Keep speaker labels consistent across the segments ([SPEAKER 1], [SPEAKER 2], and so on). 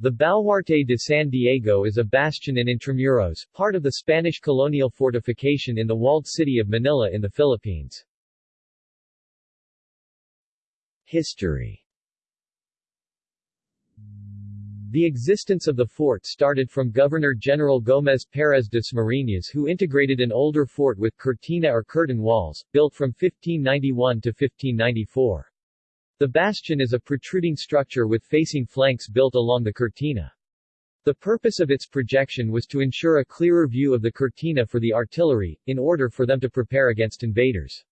[SPEAKER 1] The Baluarte de San Diego is a bastion in Intramuros, part of the Spanish colonial fortification in the walled city of Manila in the Philippines. History The existence of the fort started from Governor-General Gómez Pérez Dasmariñas who integrated an older fort with cortina or curtain walls, built from 1591 to 1594. The bastion is a protruding structure with facing flanks built along the cortina. The purpose of its projection was to ensure a clearer view of the cortina for the artillery, in order for them to prepare against invaders.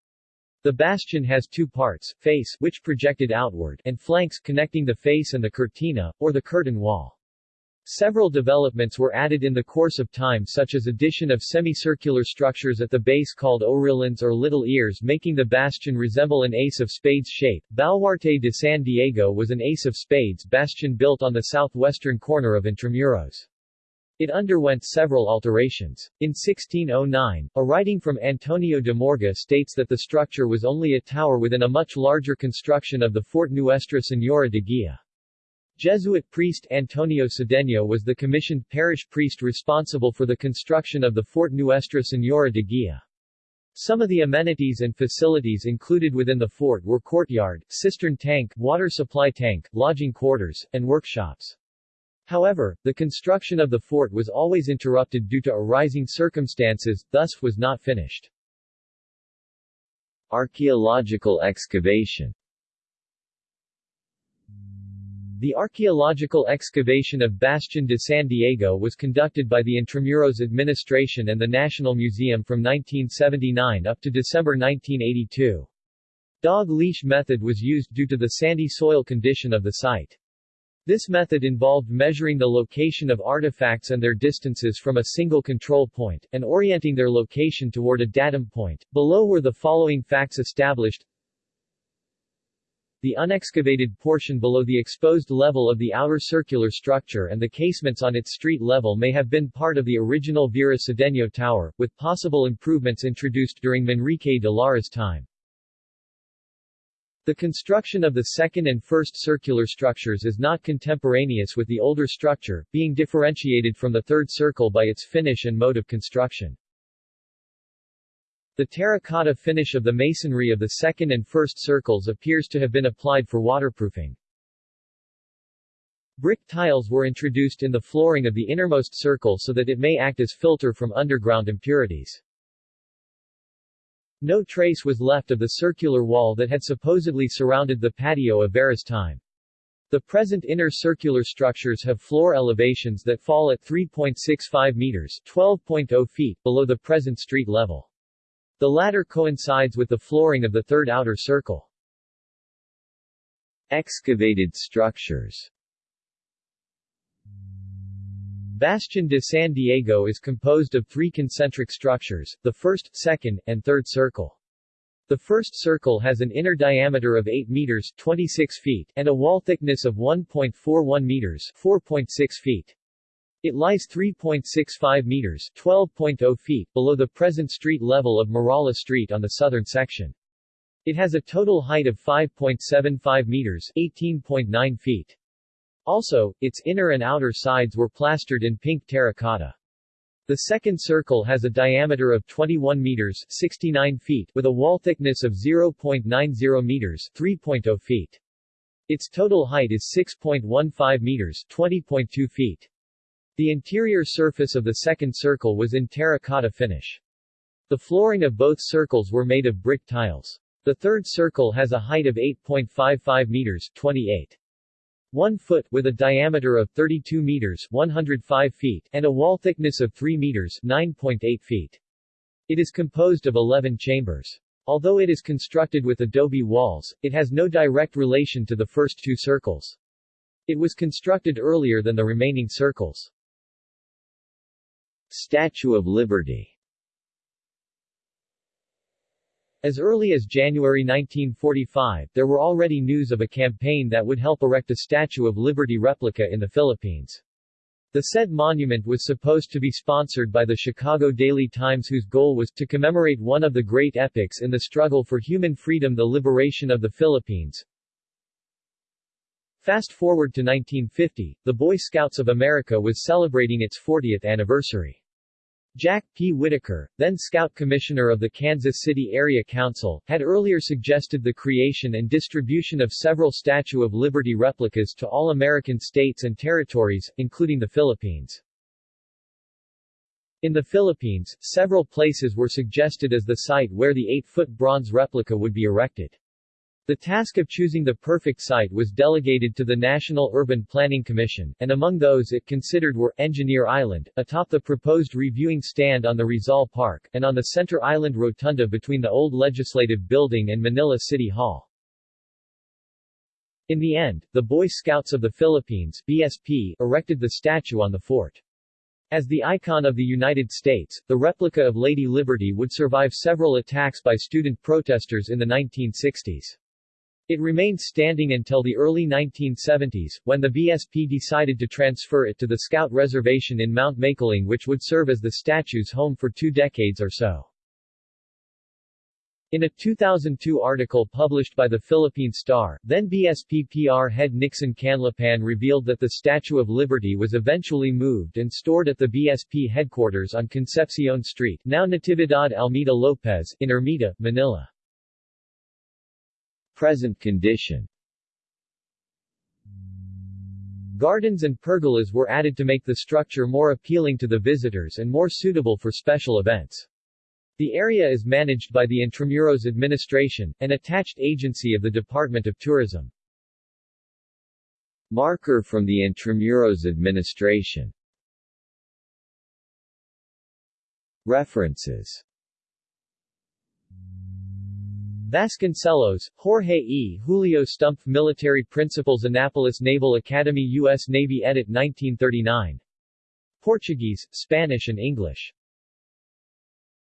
[SPEAKER 1] The bastion has two parts, face which projected outward and flanks connecting the face and the cortina, or the curtain wall. Several developments were added in the course of time such as addition of semicircular structures at the base called orillons or little ears making the bastion resemble an ace of spades shape. Baluarte de San Diego was an ace of spades bastion built on the southwestern corner of Intramuros. It underwent several alterations. In 1609, a writing from Antonio de Morga states that the structure was only a tower within a much larger construction of the Fort Nuestra Señora de Guia. Jesuit priest Antonio Sedeño was the commissioned parish priest responsible for the construction of the Fort Nuestra Señora de Guia. Some of the amenities and facilities included within the fort were courtyard, cistern tank, water supply tank, lodging quarters, and workshops. However, the construction of the fort was always interrupted due to arising circumstances, thus was not finished. Archaeological excavation the archaeological excavation of Bastion de San Diego was conducted by the Intramuros administration and the National Museum from 1979 up to December 1982. Dog leash method was used due to the sandy soil condition of the site. This method involved measuring the location of artifacts and their distances from a single control point, and orienting their location toward a datum point. Below were the following facts established the unexcavated portion below the exposed level of the outer circular structure and the casements on its street level may have been part of the original Vera Sedeño Tower, with possible improvements introduced during Manrique de Lara's time. The construction of the second and first circular structures is not contemporaneous with the older structure, being differentiated from the third circle by its finish and mode of construction. The terracotta finish of the masonry of the second and first circles appears to have been applied for waterproofing. Brick tiles were introduced in the flooring of the innermost circle so that it may act as filter from underground impurities. No trace was left of the circular wall that had supposedly surrounded the patio of Vera's time. The present inner circular structures have floor elevations that fall at 3.65 meters 12.0 feet below the present street level. The latter coincides with the flooring of the third outer circle. Excavated structures Bastion de San Diego is composed of three concentric structures, the first, second, and third circle. The first circle has an inner diameter of 8 meters 26 feet and a wall thickness of 1.41 meters 4.6 feet. It lies 3.65 meters 12.0 feet below the present street level of Muralla Street on the southern section. It has a total height of 5.75 meters 18.9 feet. Also, its inner and outer sides were plastered in pink terracotta. The second circle has a diameter of 21 meters 69 feet with a wall thickness of 0.90 meters 3.0 feet. Its total height is 6.15 meters 20.2 feet. The interior surface of the second circle was in terracotta finish. The flooring of both circles were made of brick tiles. The third circle has a height of 8.55 meters 28. 1 foot with a diameter of 32 meters 105 feet and a wall thickness of 3 meters 9.8 feet. It is composed of 11 chambers. Although it is constructed with adobe walls, it has no direct relation to the first two circles. It was constructed earlier than the remaining circles. Statue of Liberty As early as January 1945, there were already news of a campaign that would help erect a Statue of Liberty replica in the Philippines. The said monument was supposed to be sponsored by the Chicago Daily Times whose goal was to commemorate one of the great epics in the struggle for human freedom the liberation of the Philippines, Fast forward to 1950, the Boy Scouts of America was celebrating its 40th anniversary. Jack P. Whitaker, then Scout Commissioner of the Kansas City Area Council, had earlier suggested the creation and distribution of several Statue of Liberty replicas to all American states and territories, including the Philippines. In the Philippines, several places were suggested as the site where the 8-foot bronze replica would be erected. The task of choosing the perfect site was delegated to the National Urban Planning Commission, and among those it considered were, Engineer Island, atop the proposed reviewing stand on the Rizal Park, and on the Center Island Rotunda between the old Legislative Building and Manila City Hall. In the end, the Boy Scouts of the Philippines BSP erected the statue on the fort. As the icon of the United States, the replica of Lady Liberty would survive several attacks by student protesters in the 1960s. It remained standing until the early 1970s, when the BSP decided to transfer it to the Scout Reservation in Mount Makiling which would serve as the statue's home for two decades or so. In a 2002 article published by the Philippine Star, then BSP PR head Nixon Canlapan revealed that the Statue of Liberty was eventually moved and stored at the BSP headquarters on Concepcion Street now Natividad Almeida Lopez, in Ermita, Manila. Present condition Gardens and pergolas were added to make the structure more appealing to the visitors and more suitable for special events. The area is managed by the Intramuros Administration, an attached agency of the Department of Tourism. Marker from the Intramuros Administration References Vasconcelos, Jorge E. Julio Stumpf Military Principles Annapolis Naval Academy U.S. Navy Edit 1939. Portuguese, Spanish and English.